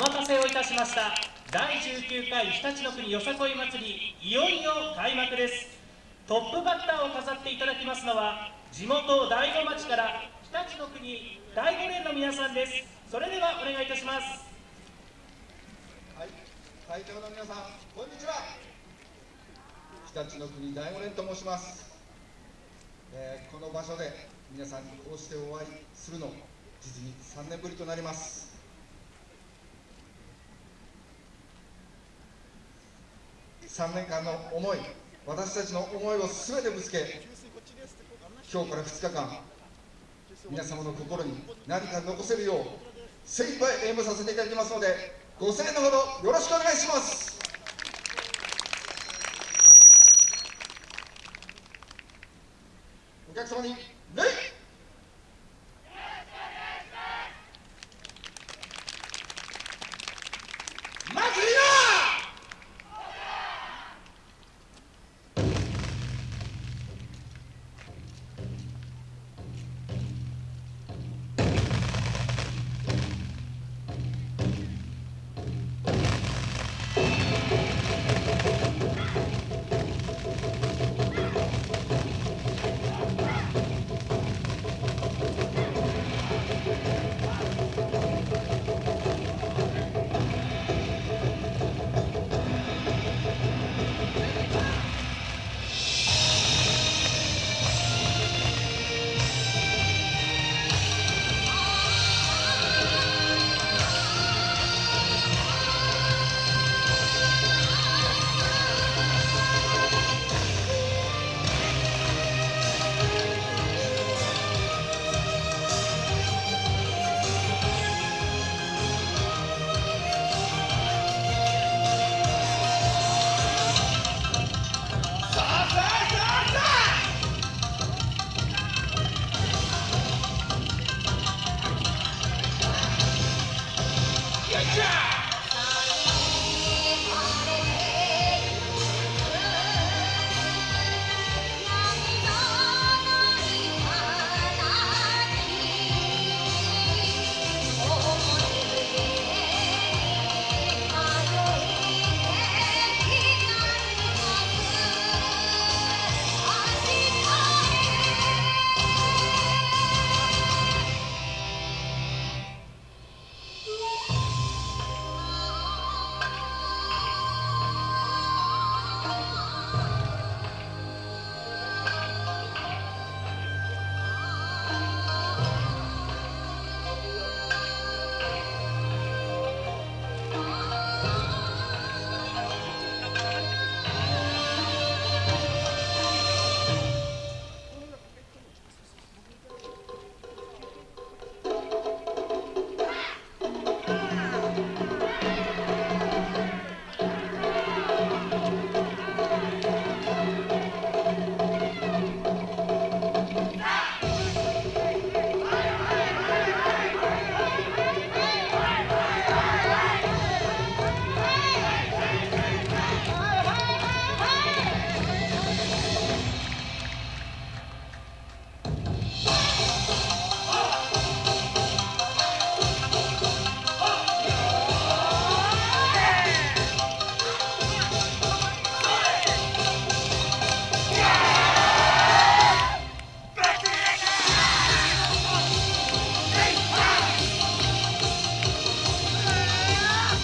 お待たせをいたしました。第19回日立の国よさこい祭りいよいよ開幕です。トップバッターを飾っていただきますのは地元大子町から日立の国第五連の皆さんです。それではお願いいたします。はい会長の皆さんこんにちは。日立の国第五連と申します、えー、この場所で皆さんにこうしてお会いするの実に3年ぶりとなります。3年間の思い私たちの思いを全てぶつけ今日から2日間皆様の心に何か残せるよう精一杯演舞させていただきますのでご声援のほどよろしくお願いします。お客様に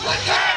Let's